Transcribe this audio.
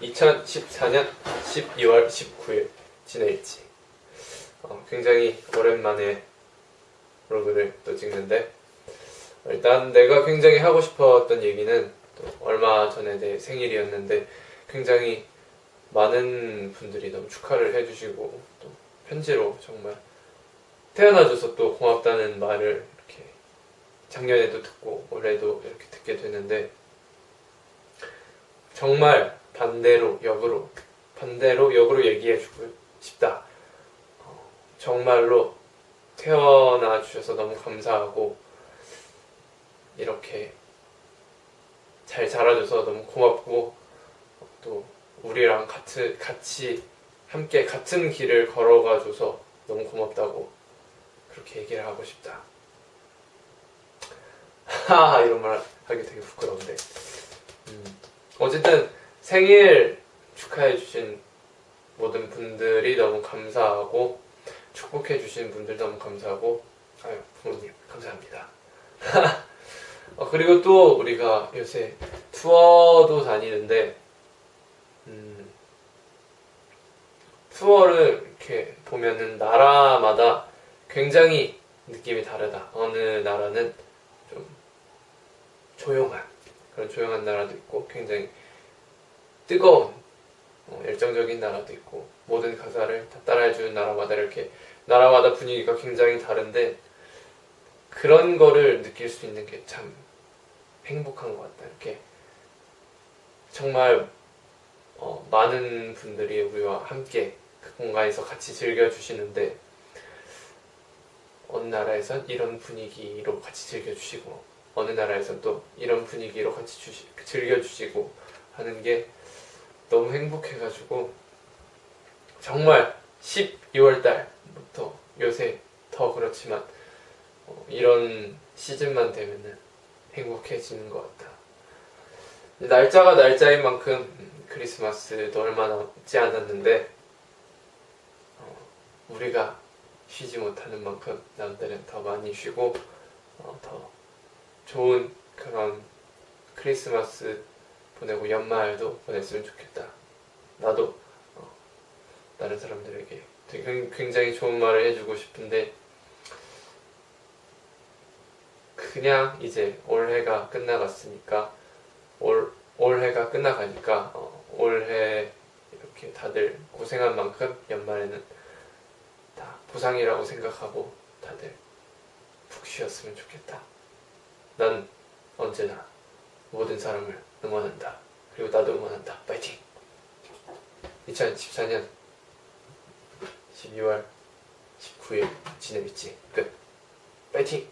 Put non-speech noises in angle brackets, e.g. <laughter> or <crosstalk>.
2014년 12월 19일 지내일지. 어, 굉장히 오랜만에 블로그를 또 찍는데 일단 내가 굉장히 하고 싶었던 얘기는 또 얼마 전에 내 생일이었는데 굉장히 많은 분들이 너무 축하를 해주시고 또 편지로 정말 태어나줘서 또 고맙다는 말을 이렇게 작년에도 듣고 올해도 이렇게 듣게 되는데 정말 반대로 역으로 반대로 역으로 얘기해 주고 싶다. 어, 정말로 태어나 주셔서 너무 감사하고 이렇게 잘 자라줘서 너무 고맙고 또 우리랑 같이 같이 함께 같은 길을 걸어가줘서 너무 고맙다고 그렇게 얘기를 하고 싶다. 하하 이런 말 하기 되게 부끄러운데 음, 어쨌든 생일 축하해주신 모든 분들이 너무 감사하고 축복해주신 분들 너무 감사하고 아유 부모님 감사합니다. <laughs> 어, 그리고 또 우리가 요새 투어도 다니는데 음, 투어를 이렇게 보면은 나라마다 굉장히 느낌이 다르다. 어느 나라는 좀 조용한 그런 조용한 나라도 있고 굉장히 뜨거운 어, 열정적인 나라도 있고 모든 가사를 다 따라해주는 나라마다 이렇게 나라마다 분위기가 굉장히 다른데 그런 거를 느낄 수 있는 게 참 행복한 것 같다. 이렇게 정말 어, 많은 분들이 우리와 함께 그 공간에서 같이 즐겨주시는데 어느 나라에선 이런 분위기로 같이 즐겨주시고 어느 나라에선 또 이런 분위기로 같이 주시, 즐겨주시고 하는 게 너무 행복해가지고 정말 12월 달부터 요새 더 그렇지만 어, 이런 시즌만 되면은 행복해지는 것 같아. 날짜가 날짜인 만큼 음, 크리스마스도 얼마 남지 않았는데 어, 우리가 쉬지 못하는 만큼 남들은 더 많이 쉬고 어, 더 좋은 그런 크리스마스 보내고 연말도 보냈으면 좋겠다. 나도 어, 다른 사람들에게 되게 굉장히 좋은 말을 해주고 싶은데 그냥 이제 올해가 끝나갔으니까 올, 올해가 끝나가니까 어, 올해 이렇게 다들 고생한 만큼 연말에는 다 보상이라고 생각하고 다들 푹 쉬었으면 좋겠다. 난 언제나 모든 사람을 응원한다. 그리고 나도 응원한다. 파이팅! 2014년 12월 19일 지내밌지 끝. 파이팅!